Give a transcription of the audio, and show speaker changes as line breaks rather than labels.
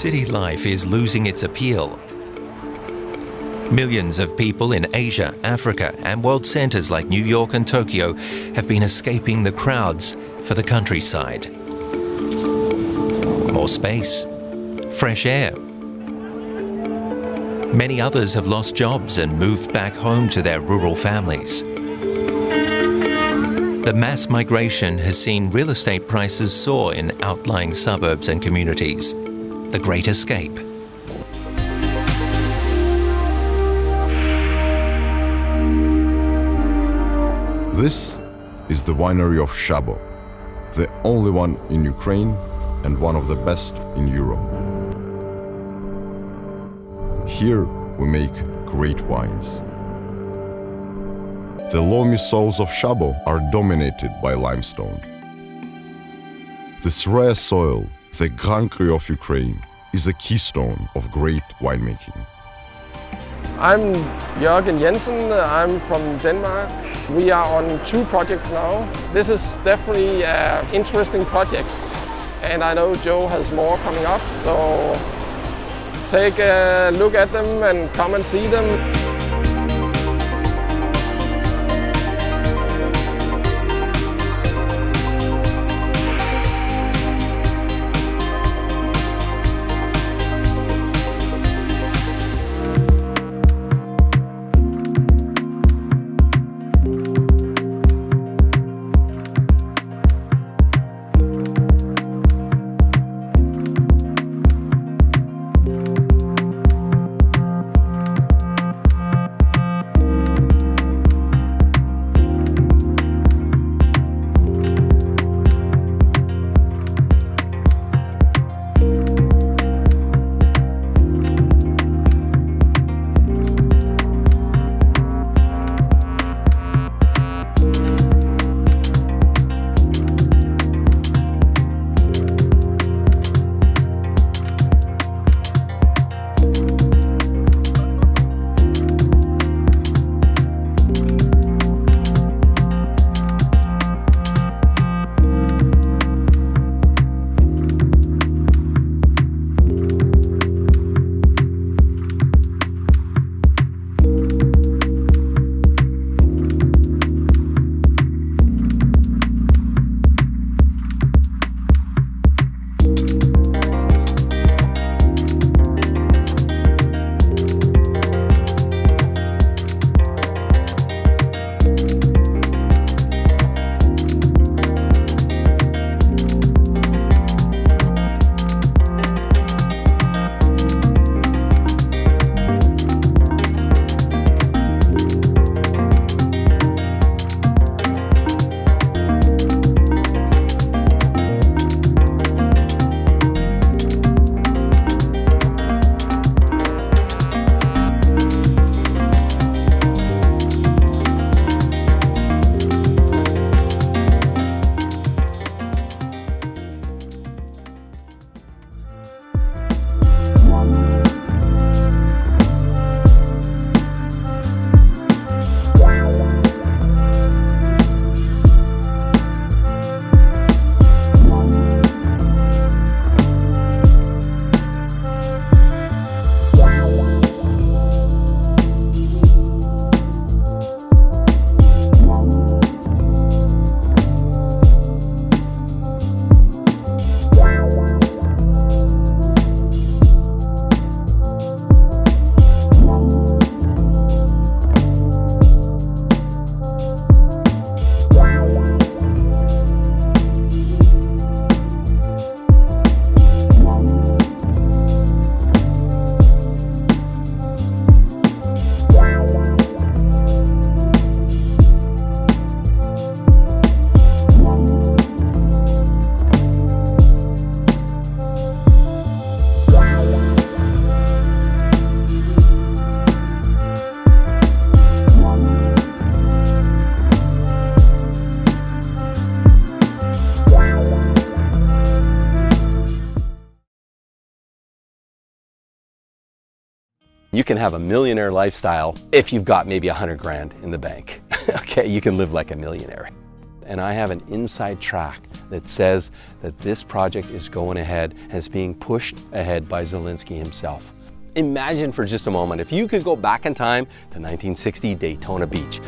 city life is losing its appeal. Millions of people in Asia, Africa, and world centers like New York and Tokyo have been escaping the crowds for the countryside. More space, fresh air. Many others have lost jobs and moved back home to their rural families. The mass migration has seen real estate prices soar in outlying suburbs and communities. The Great Escape.
This is the winery of Shabo, the only one in Ukraine and one of the best in Europe. Here we make great wines. The loamy soils of Shabo are dominated by limestone. This rare soil, the Grand Cru of Ukraine, is a keystone of great winemaking.
I'm Jörgen Jensen, I'm from Denmark. We are on two projects now. This is definitely uh, interesting projects and I know Joe has more coming up so take a look at them and come and see them.
You can have a millionaire lifestyle if you've got maybe a hundred grand in the bank. okay, you can live like a millionaire. And I have an inside track that says that this project is going ahead and is being pushed ahead by Zelensky himself. Imagine for just a moment if you could go back in time to 1960 Daytona Beach.